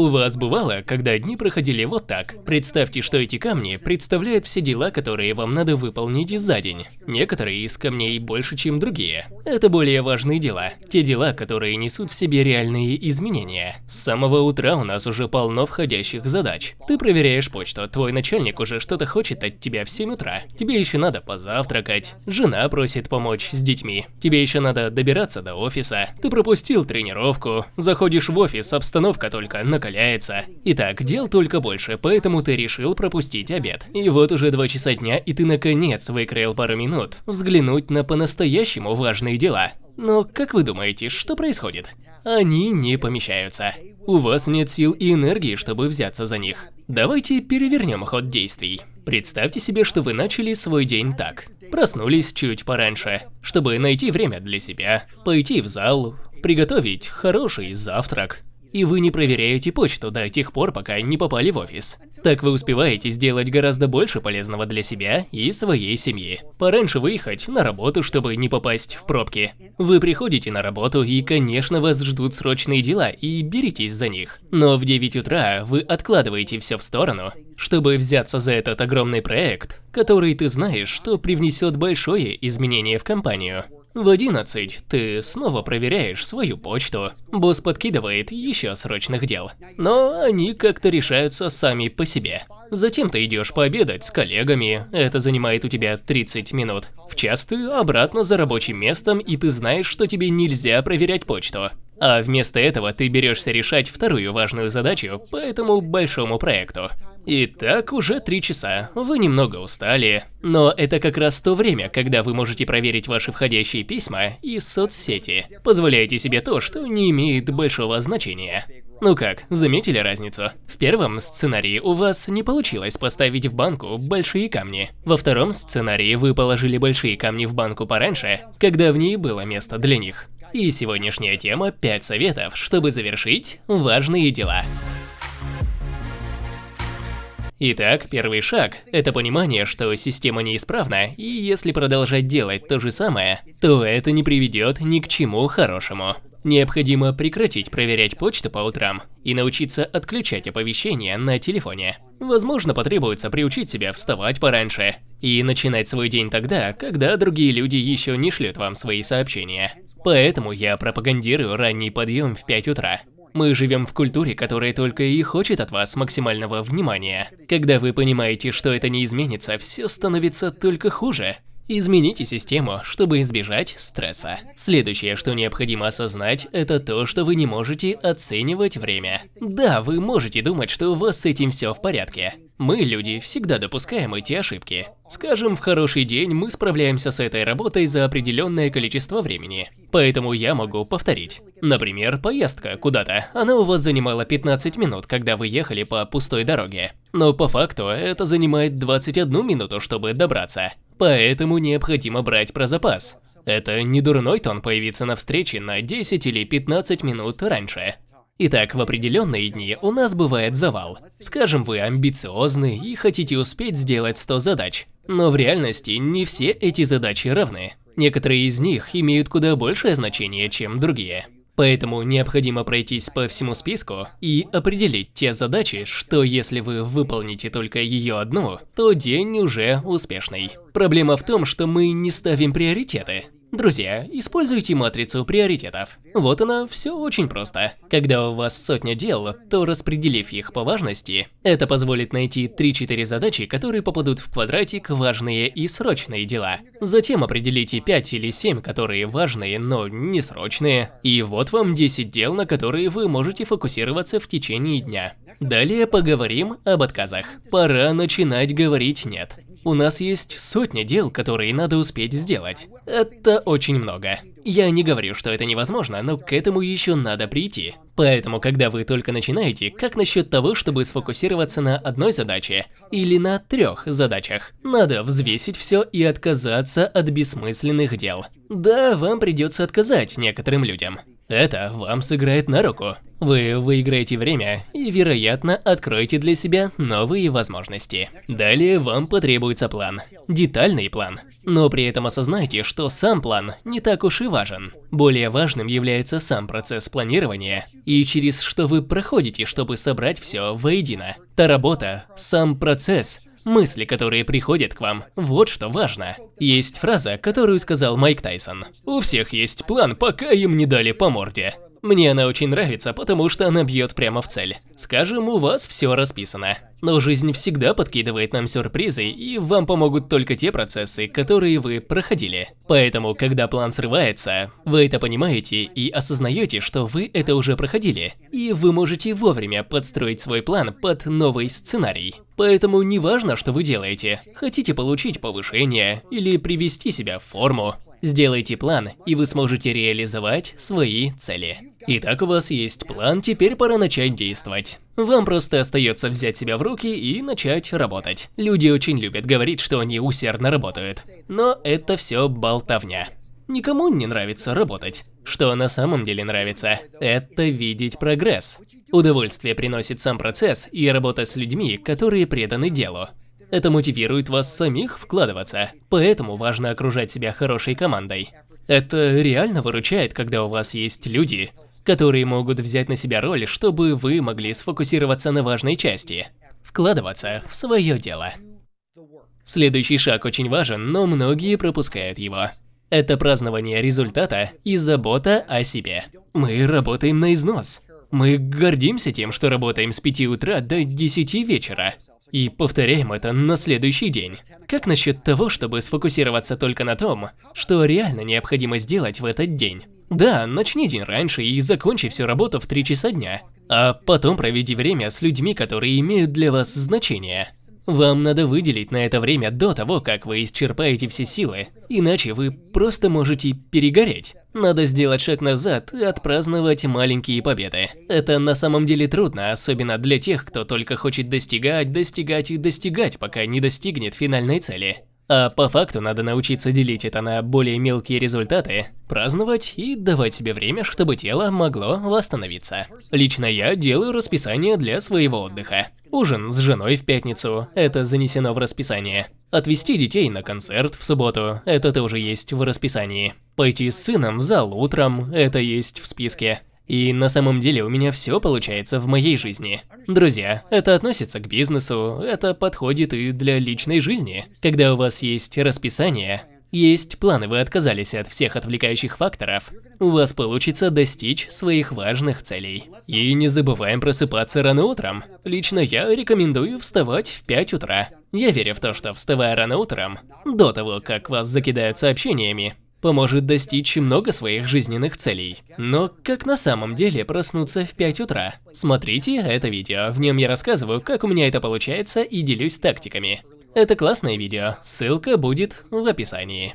У вас бывало, когда дни проходили вот так? Представьте, что эти камни представляют все дела, которые вам надо выполнить за день. Некоторые из камней больше, чем другие. Это более важные дела. Те дела, которые несут в себе реальные изменения. С самого утра у нас уже полно входящих задач. Ты проверяешь почту, твой начальник уже что-то хочет от тебя в 7 утра. Тебе еще надо позавтракать. Жена просит помочь с детьми. Тебе еще надо добираться до офиса. Ты пропустил тренировку. Заходишь в офис, обстановка только накаляется. Итак, дел только больше, поэтому ты решил пропустить обед. И вот уже два часа дня, и ты наконец выкроил пару минут взглянуть на по-настоящему важные дела. Но как вы думаете, что происходит? Они не помещаются. У вас нет сил и энергии, чтобы взяться за них. Давайте перевернем ход действий. Представьте себе, что вы начали свой день так. Проснулись чуть пораньше, чтобы найти время для себя, пойти в зал, приготовить хороший завтрак, и вы не проверяете почту до тех пор, пока не попали в офис. Так вы успеваете сделать гораздо больше полезного для себя и своей семьи. Пораньше выехать на работу, чтобы не попасть в пробки. Вы приходите на работу и, конечно, вас ждут срочные дела и беритесь за них. Но в 9 утра вы откладываете все в сторону, чтобы взяться за этот огромный проект, который ты знаешь, что привнесет большое изменение в компанию. В 11 ты снова проверяешь свою почту. Босс подкидывает еще срочных дел. Но они как-то решаются сами по себе. Затем ты идешь пообедать с коллегами, это занимает у тебя 30 минут. В час ты обратно за рабочим местом, и ты знаешь, что тебе нельзя проверять почту. А вместо этого ты берешься решать вторую важную задачу по этому большому проекту. Итак, уже три часа. Вы немного устали. Но это как раз то время, когда вы можете проверить ваши входящие письма и соцсети. Позволяйте себе то, что не имеет большого значения. Ну как, заметили разницу? В первом сценарии у вас не получилось поставить в банку большие камни. Во втором сценарии вы положили большие камни в банку пораньше, когда в ней было место для них. И сегодняшняя тема 5 советов, чтобы завершить важные дела. Итак, первый шаг – это понимание, что система неисправна, и если продолжать делать то же самое, то это не приведет ни к чему хорошему. Необходимо прекратить проверять почту по утрам и научиться отключать оповещения на телефоне. Возможно, потребуется приучить себя вставать пораньше и начинать свой день тогда, когда другие люди еще не шлют вам свои сообщения. Поэтому я пропагандирую ранний подъем в 5 утра. Мы живем в культуре, которая только и хочет от вас максимального внимания. Когда вы понимаете, что это не изменится, все становится только хуже. Измените систему, чтобы избежать стресса. Следующее, что необходимо осознать, это то, что вы не можете оценивать время. Да, вы можете думать, что у вас с этим все в порядке. Мы, люди, всегда допускаем эти ошибки. Скажем, в хороший день мы справляемся с этой работой за определенное количество времени. Поэтому я могу повторить. Например, поездка куда-то. Она у вас занимала 15 минут, когда вы ехали по пустой дороге. Но по факту это занимает 21 минуту, чтобы добраться. Поэтому необходимо брать про запас. Это не дурной тон появиться на встрече на 10 или 15 минут раньше. Итак, в определенные дни у нас бывает завал. Скажем, вы амбициозны и хотите успеть сделать 100 задач. Но в реальности не все эти задачи равны. Некоторые из них имеют куда большее значение, чем другие. Поэтому необходимо пройтись по всему списку и определить те задачи, что если вы выполните только ее одну, то день уже успешный. Проблема в том, что мы не ставим приоритеты. Друзья, используйте матрицу приоритетов. Вот она, все очень просто. Когда у вас сотня дел, то распределив их по важности, это позволит найти 3-4 задачи, которые попадут в квадратик важные и срочные дела. Затем определите 5 или 7, которые важные, но не срочные. И вот вам 10 дел, на которые вы можете фокусироваться в течение дня. Далее поговорим об отказах. Пора начинать говорить «нет». У нас есть сотни дел, которые надо успеть сделать. Это очень много. Я не говорю, что это невозможно, но к этому еще надо прийти. Поэтому, когда вы только начинаете, как насчет того, чтобы сфокусироваться на одной задаче или на трех задачах? Надо взвесить все и отказаться от бессмысленных дел. Да, вам придется отказать некоторым людям. Это вам сыграет на руку. Вы выиграете время и, вероятно, откроете для себя новые возможности. Далее вам потребуется план. Детальный план. Но при этом осознайте, что сам план не так уж и важен. Более важным является сам процесс планирования и через что вы проходите, чтобы собрать все воедино. Та работа, сам процесс – Мысли, которые приходят к вам, вот что важно. Есть фраза, которую сказал Майк Тайсон. У всех есть план, пока им не дали по морде. Мне она очень нравится, потому что она бьет прямо в цель. Скажем, у вас все расписано. Но жизнь всегда подкидывает нам сюрпризы, и вам помогут только те процессы, которые вы проходили. Поэтому, когда план срывается, вы это понимаете и осознаете, что вы это уже проходили. И вы можете вовремя подстроить свой план под новый сценарий. Поэтому не важно, что вы делаете. Хотите получить повышение или привести себя в форму, Сделайте план, и вы сможете реализовать свои цели. Итак, у вас есть план, теперь пора начать действовать. Вам просто остается взять себя в руки и начать работать. Люди очень любят говорить, что они усердно работают. Но это все болтовня. Никому не нравится работать. Что на самом деле нравится, это видеть прогресс. Удовольствие приносит сам процесс и работа с людьми, которые преданы делу. Это мотивирует вас самих вкладываться, поэтому важно окружать себя хорошей командой. Это реально выручает, когда у вас есть люди, которые могут взять на себя роль, чтобы вы могли сфокусироваться на важной части, вкладываться в свое дело. Следующий шаг очень важен, но многие пропускают его. Это празднование результата и забота о себе. Мы работаем на износ. Мы гордимся тем, что работаем с 5 утра до 10 вечера. И повторяем это на следующий день. Как насчет того, чтобы сфокусироваться только на том, что реально необходимо сделать в этот день? Да, начни день раньше и закончи всю работу в 3 часа дня. А потом проведи время с людьми, которые имеют для вас значение. Вам надо выделить на это время до того, как вы исчерпаете все силы, иначе вы просто можете перегореть. Надо сделать шаг назад и отпраздновать маленькие победы. Это на самом деле трудно, особенно для тех, кто только хочет достигать, достигать и достигать, пока не достигнет финальной цели. А по факту надо научиться делить это на более мелкие результаты, праздновать и давать себе время, чтобы тело могло восстановиться. Лично я делаю расписание для своего отдыха. Ужин с женой в пятницу – это занесено в расписание. Отвезти детей на концерт в субботу – это тоже есть в расписании. Пойти с сыном в зал утром – это есть в списке. И на самом деле у меня все получается в моей жизни. Друзья, это относится к бизнесу, это подходит и для личной жизни. Когда у вас есть расписание, есть планы, вы отказались от всех отвлекающих факторов, у вас получится достичь своих важных целей. И не забываем просыпаться рано утром. Лично я рекомендую вставать в 5 утра. Я верю в то, что вставая рано утром, до того, как вас закидают сообщениями, поможет достичь много своих жизненных целей. Но как на самом деле проснуться в 5 утра? Смотрите это видео, в нем я рассказываю, как у меня это получается и делюсь тактиками. Это классное видео, ссылка будет в описании.